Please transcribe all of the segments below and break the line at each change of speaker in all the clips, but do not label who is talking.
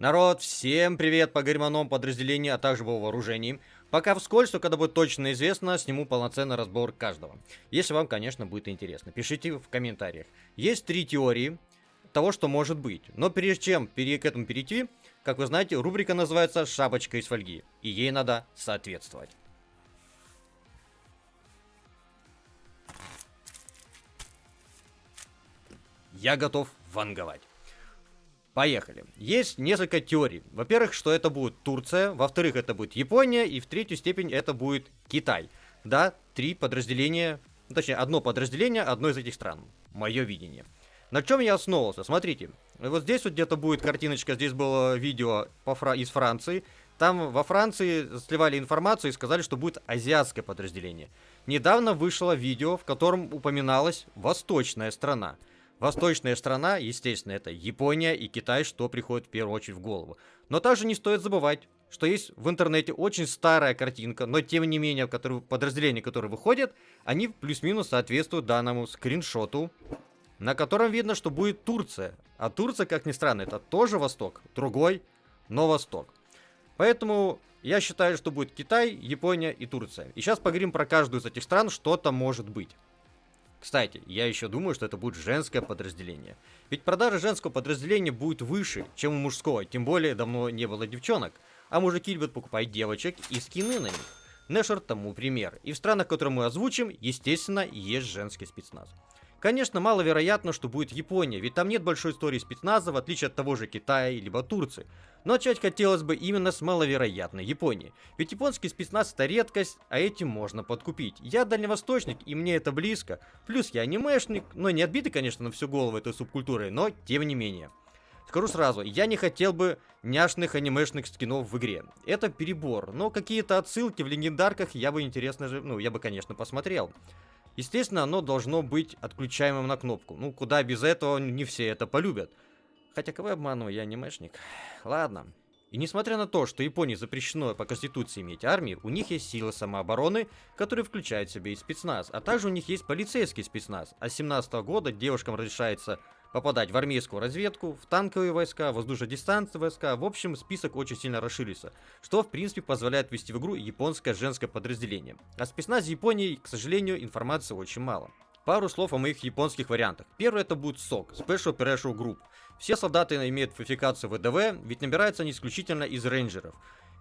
Народ, всем привет по германом подразделению, а также по вооружению. Пока вскользь, но когда будет точно известно, сниму полноценный разбор каждого. Если вам, конечно, будет интересно. Пишите в комментариях. Есть три теории того, что может быть. Но прежде чем к этому перейти, как вы знаете, рубрика называется «Шапочка из фольги». И ей надо соответствовать. Я готов ванговать. Поехали. Есть несколько теорий. Во-первых, что это будет Турция, во-вторых, это будет Япония, и в третью степень это будет Китай. Да, три подразделения, ну, точнее, одно подразделение одной из этих стран. Мое видение. На чем я основывался? Смотрите, вот здесь вот где-то будет картиночка, здесь было видео по Фра из Франции. Там во Франции сливали информацию и сказали, что будет азиатское подразделение. Недавно вышло видео, в котором упоминалась восточная страна. Восточная страна, естественно, это Япония и Китай, что приходит в первую очередь в голову. Но также не стоит забывать, что есть в интернете очень старая картинка, но тем не менее, которые, подразделения, которые выходят, они плюс-минус соответствуют данному скриншоту, на котором видно, что будет Турция. А Турция, как ни странно, это тоже Восток, другой, но Восток. Поэтому я считаю, что будет Китай, Япония и Турция. И сейчас поговорим про каждую из этих стран, что там может быть. Кстати, я еще думаю, что это будет женское подразделение. Ведь продажа женского подразделения будет выше, чем у мужского, тем более давно не было девчонок. А мужики любят покупать девочек и скины на них. Нэшер тому пример. И в странах, которые мы озвучим, естественно, есть женский спецназ. Конечно, маловероятно, что будет Япония, ведь там нет большой истории спецназа, в отличие от того же Китая либо Турции. Но начать хотелось бы именно с маловероятной Японии. Ведь японский спецназ это редкость, а этим можно подкупить. Я дальневосточник, и мне это близко. Плюс я анимешник, но не отбитый, конечно, на всю голову этой субкультурой, но тем не менее. Скажу сразу, я не хотел бы няшных анимешных скинов в игре. Это перебор, но какие-то отсылки в легендарках я бы интересно же, ну, я бы, конечно, посмотрел. Естественно, оно должно быть отключаемым на кнопку. Ну, куда без этого не все это полюбят. Хотя кого я обманываю, я анимешник. Ладно. И несмотря на то, что Японии запрещено по конституции иметь армию, у них есть силы самообороны, которые включают в себя и спецназ, а также у них есть полицейский спецназ. А с 17 года девушкам разрешается попадать в армейскую разведку, в танковые войска, воздушно-дистанционные войска. В общем, список очень сильно расширился, что в принципе позволяет ввести в игру японское женское подразделение. О спецназе Японии, к сожалению, информации очень мало. Пару слов о моих японских вариантах. Первый это будет СОК, Special Operation Group. Все солдаты имеют квалификацию ВДВ, ведь набираются они исключительно из рейнджеров.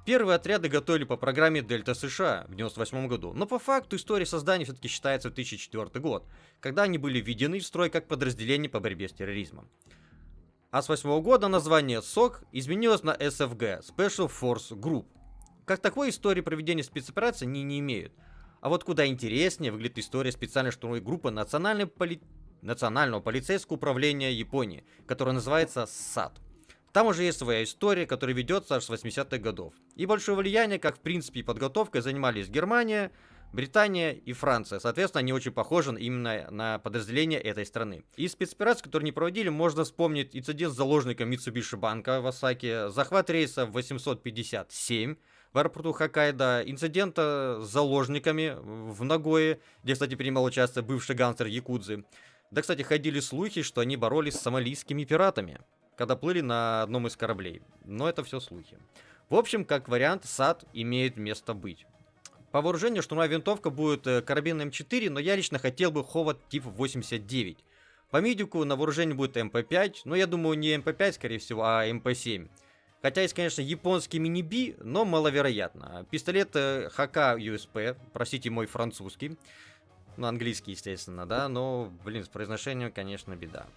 Первые отряды готовили по программе Дельта США в 98 году, но по факту история создания все-таки считается 2004 год, когда они были введены в строй как подразделение по борьбе с терроризмом. А с 8 года название СОК изменилось на SFG – Special Force Group. Как такой истории проведения спецоперации они не имеют. А вот куда интереснее выглядит история специальной штурмовой группы Национальной поли... Национального полицейского управления Японии, которая называется САД. Там уже есть своя история, которая ведется аж с 80-х годов. И большое влияние, как в принципе и подготовкой, занимались Германия, Британия и Франция. Соответственно, они очень похожи именно на подразделения этой страны. Из спецопераций, которые не проводили, можно вспомнить инцидент с заложником Mitsubishi банка в Осаке, захват рейса 857 в аэропорту Хоккайдо, инцидент с заложниками в Нагое, где, кстати, принимал участие бывший гангстер Якудзы. Да, кстати, ходили слухи, что они боролись с сомалийскими пиратами когда плыли на одном из кораблей. Но это все слухи. В общем, как вариант, SAT имеет место быть. По вооружению штурмовая винтовка будет э, карабин М4, но я лично хотел бы Ховат тип 89. По медику на вооружении будет МП5, но я думаю не МП5, скорее всего, а МП7. Хотя есть, конечно, японский мини-би, но маловероятно. Пистолет ХК USP, простите мой французский. Ну, английский, естественно, да, но, блин, с произношением, конечно, беда.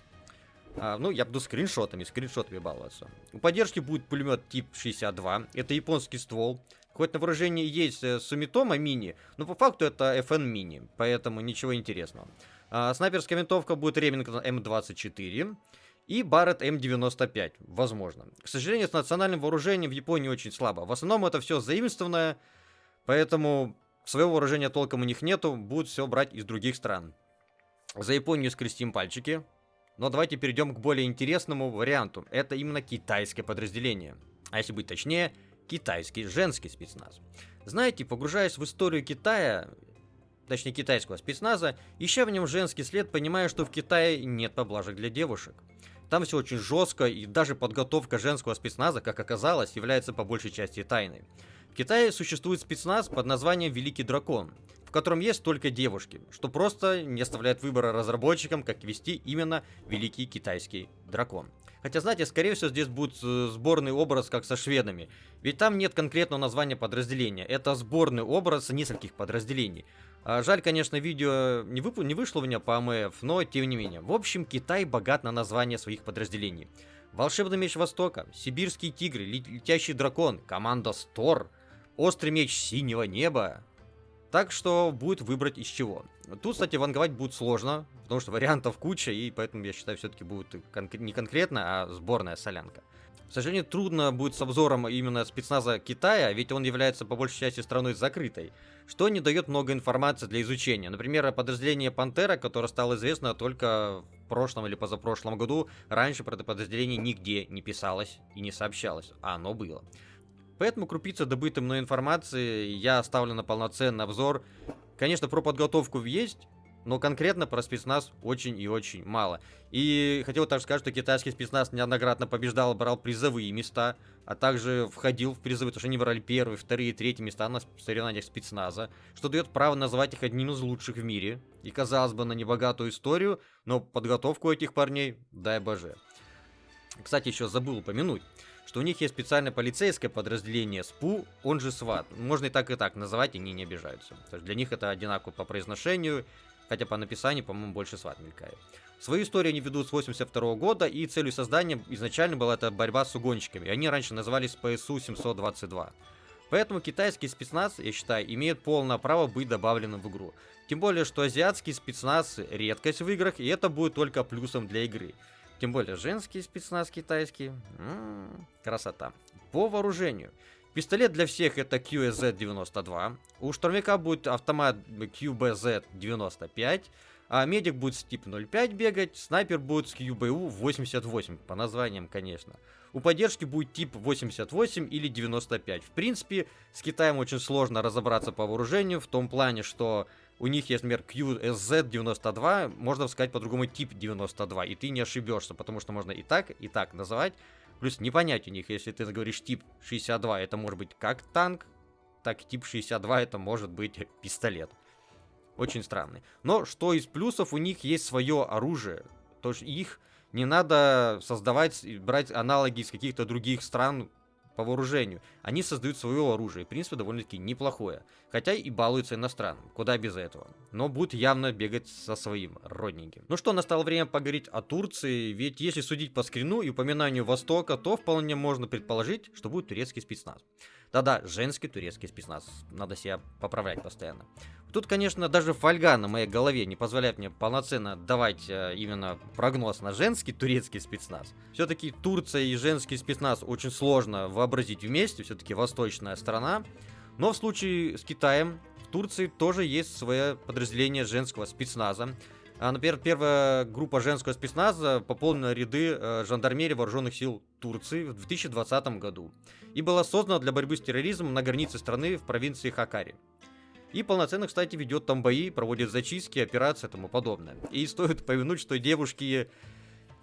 А, ну, я буду скриншотами, скриншотами баловаться. У поддержки будет пулемет тип 62. Это японский ствол. Хоть на вооружении есть э, Сумитома мини, но по факту это FN мини, поэтому ничего интересного. А, снайперская винтовка будет Ремингтон М24 и Барретт М95, возможно. К сожалению, с национальным вооружением в Японии очень слабо. В основном это все заимствованное, поэтому своего вооружения толком у них нету, будут все брать из других стран. За Японию скрестим пальчики. Но давайте перейдем к более интересному варианту. Это именно китайское подразделение. А если быть точнее, китайский женский спецназ. Знаете, погружаясь в историю Китая, точнее китайского спецназа, ища в нем женский след, понимая, что в Китае нет поблажек для девушек. Там все очень жестко, и даже подготовка женского спецназа, как оказалось, является по большей части тайной. В Китае существует спецназ под названием «Великий дракон», в котором есть только девушки, что просто не оставляет выбора разработчикам, как вести именно Великий Китайский Дракон. Хотя, знаете, скорее всего, здесь будет э, сборный образ, как со шведами. Ведь там нет конкретного названия подразделения. Это сборный образ нескольких подразделений. А жаль, конечно, видео не, вып... не вышло у меня по АМФ, но тем не менее. В общем, Китай богат на названия своих подразделений. Волшебный меч Востока, Сибирский тигр, Летящий дракон, команда Стор, Острый меч Синего неба. Так что будет выбрать из чего. Тут, кстати, ванговать будет сложно, потому что вариантов куча, и поэтому я считаю, все-таки будет кон не конкретно, а сборная солянка. К сожалению, трудно будет с обзором именно спецназа Китая, ведь он является по большей части страной закрытой, что не дает много информации для изучения. Например, подразделение Пантера, которое стало известно только в прошлом или позапрошлом году, раньше про это подразделение нигде не писалось и не сообщалось, а оно было. Поэтому крупица добытой мной информации я оставлю на полноценный обзор. Конечно, про подготовку есть, но конкретно про спецназ очень и очень мало. И хотел также сказать, что китайский спецназ неоднократно побеждал, брал призовые места, а также входил в призовые, потому что они брали первые, вторые, третьи места на соревнованиях спецназа, что дает право назвать их одним из лучших в мире. И казалось бы, на небогатую историю, но подготовку этих парней, дай боже. Кстати, еще забыл упомянуть, что у них есть специальное полицейское подразделение СПУ, он же СВАТ. Можно и так, и так называть, они не обижаются. То есть для них это одинаково по произношению, хотя по написанию, по-моему, больше сват мелькает. Свою историю они ведут с 82 года, и целью создания изначально была это борьба с угонщиками. Они раньше назывались ПСУ-722. Поэтому китайский спецназ, я считаю, имеет полное право быть добавленным в игру. Тем более, что азиатский спецназ редкость в играх, и это будет только плюсом для игры. Тем более, женский спецназ китайский. М -м -м, красота. По вооружению. Пистолет для всех это QSZ-92. У штурмяка будет автомат QBZ-95. А медик будет с тип 05 бегать, снайпер будет с QBU 88, по названиям, конечно. У поддержки будет тип 88 или 95. В принципе, с Китаем очень сложно разобраться по вооружению, в том плане, что у них есть, например, QSZ-92, можно сказать по-другому тип 92, и ты не ошибешься, потому что можно и так, и так называть. Плюс не понять у них, если ты говоришь тип 62, это может быть как танк, так тип 62 это может быть пистолет. Очень странный. Но что из плюсов, у них есть свое оружие. То есть их не надо создавать, брать аналоги из каких-то других стран по вооружению. Они создают свое оружие, в принципе, довольно-таки неплохое. Хотя и балуются иностранным, куда без этого. Но будут явно бегать со своим родненьким. Ну что, настало время поговорить о Турции, ведь если судить по скрину и упоминанию Востока, то вполне можно предположить, что будет турецкий спецназ. Да-да, женский турецкий спецназ. Надо себя поправлять постоянно. Тут, конечно, даже фольга на моей голове не позволяет мне полноценно давать э, именно прогноз на женский турецкий спецназ. Все-таки Турция и женский спецназ очень сложно вообразить вместе, все-таки восточная страна. Но в случае с Китаем, в Турции тоже есть свое подразделение женского спецназа. А, например, первая группа женского спецназа пополнила ряды э, жандармерии вооруженных сил Турции в 2020 году и была создана для борьбы с терроризмом на границе страны в провинции Хакари. И полноценно, кстати, ведет там бои, проводит зачистки, операции и тому подобное. И стоит повинуть, что девушки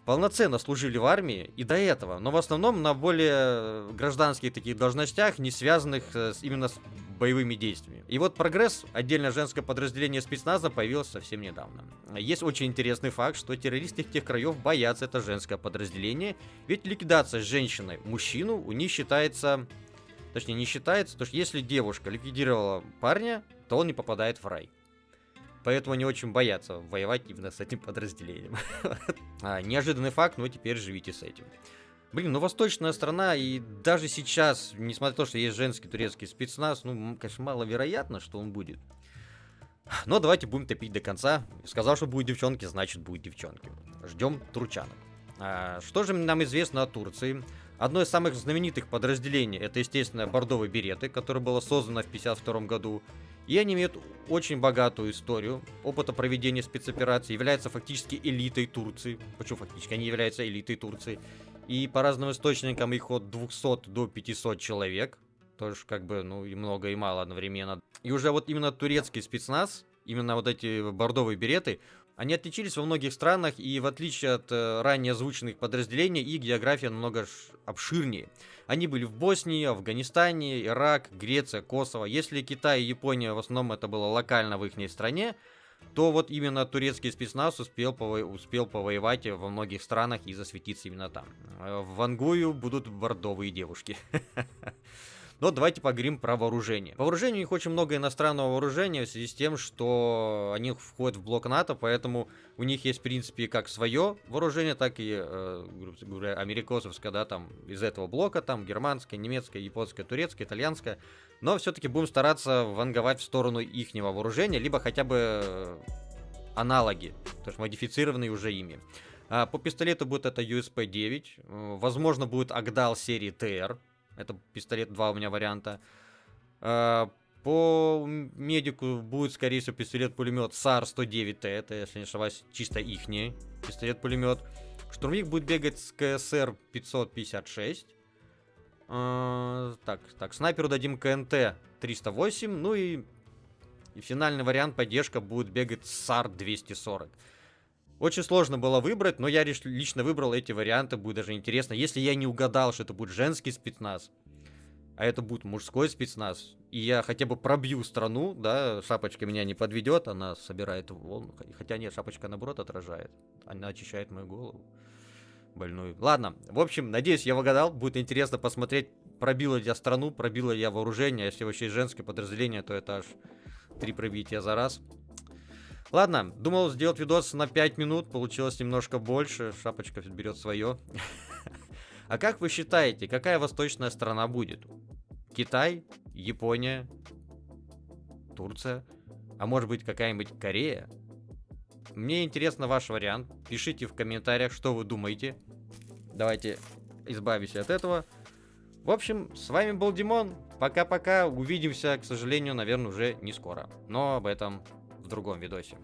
полноценно служили в армии и до этого, но в основном на более гражданских таких должностях, не связанных э, с, именно с боевыми действиями. И вот прогресс, отдельное женское подразделение спецназа, появилось совсем недавно. Есть очень интересный факт, что террористы тех краев боятся это женское подразделение, ведь ликвидация женщины мужчину у них считается Точнее, не считается, потому что если девушка ликвидировала парня, то он не попадает в рай. Поэтому они очень боятся воевать именно с этим подразделением. а, неожиданный факт, но теперь живите с этим. Блин, ну восточная страна, и даже сейчас, несмотря на то, что есть женский турецкий спецназ, ну, конечно, маловероятно, что он будет. Но давайте будем топить до конца. Сказал, что будет девчонки, значит будет девчонки. Ждем турчанок. А, что же нам известно о Турции? Одно из самых знаменитых подразделений это, естественно, бордовые береты, которое было создано в 1952 году. И они имеют очень богатую историю. Опыта проведения спецопераций являются фактически элитой Турции. Почему фактически? Они являются элитой Турции. И по разным источникам их от 200 до 500 человек. Тоже как бы, ну, и много, и мало одновременно. И уже вот именно турецкий спецназ, именно вот эти бордовые береты, Они отличились во многих странах, и в отличие от э, ранее озвученных подразделений, их география намного обширнее. Они были в Боснии, Афганистане, Ирак, Греция, Косово. Если Китай и Япония в основном это было локально в их стране, то вот именно турецкий спецназ успел, пово... успел повоевать во многих странах и засветиться именно там. Э, в Ангую будут бордовые девушки. Но давайте поговорим про вооружение. По вооружению у них очень много иностранного вооружения в связи с тем, что они входят в блок НАТО, поэтому у них есть, в принципе, как свое вооружение, так и, э, говоря, америкосовское, да, там, из этого блока, там, германское, немецкое, японское, турецкое, итальянское. Но все-таки будем стараться ванговать в сторону ихнего вооружения, либо хотя бы э, аналоги, то есть модифицированные уже ими. А по пистолету будет это USP-9, э, возможно будет Агдал серии TR, это пистолет, два у меня варианта. А, по медику будет, скорее всего, пистолет-пулемет SAR-109T. Это, если не ошибаюсь, чисто ихний пистолет-пулемет. Штурмовик будет бегать с КСР 556. А, так, так, снайперу дадим КНТ 308. Ну и, и финальный вариант поддержка будет бегать с SAR 240. Очень сложно было выбрать, но я лично выбрал эти варианты, будет даже интересно. Если я не угадал, что это будет женский спецназ, а это будет мужской спецназ, и я хотя бы пробью страну, да, шапочка меня не подведет, она собирает волну, хотя нет, шапочка наоборот отражает, она очищает мою голову больную. Ладно, в общем, надеюсь, я угадал, будет интересно посмотреть, пробила я страну, пробила я вооружение, если вообще женское подразделение, то это аж три пробития за раз. Ладно, думал сделать видос на 5 минут, получилось немножко больше, шапочка берет свое. А как вы считаете, какая восточная страна будет? Китай, Япония, Турция, а может быть какая-нибудь Корея? Мне интересно ваш вариант, пишите в комментариях, что вы думаете. Давайте избавимся от этого. В общем, с вами был Димон. Пока-пока. Увидимся, к сожалению, наверное, уже не скоро. Но об этом в другом видосе.